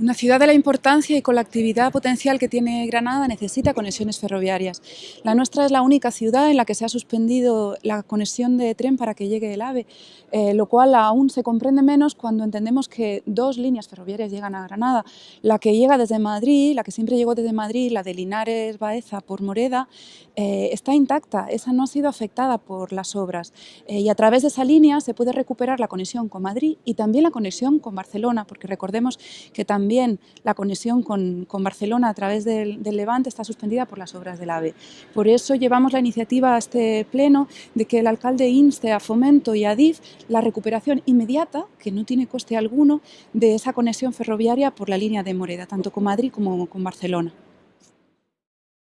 Una ciudad de la importancia y con la actividad potencial que tiene Granada necesita conexiones ferroviarias. La nuestra es la única ciudad en la que se ha suspendido la conexión de tren para que llegue el AVE, eh, lo cual aún se comprende menos cuando entendemos que dos líneas ferroviarias llegan a Granada. La que llega desde Madrid, la que siempre llegó desde Madrid, la de Linares-Baeza por Moreda, eh, está intacta, esa no ha sido afectada por las obras eh, y a través de esa línea se puede recuperar la conexión con Madrid y también la conexión con Barcelona, porque recordemos que también también la conexión con, Barcelona a través del, Levante está suspendida por las obras del AVE. Por eso llevamos la iniciativa a este pleno de que el alcalde inste a Fomento y a DIF la recuperación inmediata, que no tiene coste alguno, de esa conexión ferroviaria por la línea de Moreda, tanto con Madrid como con Barcelona.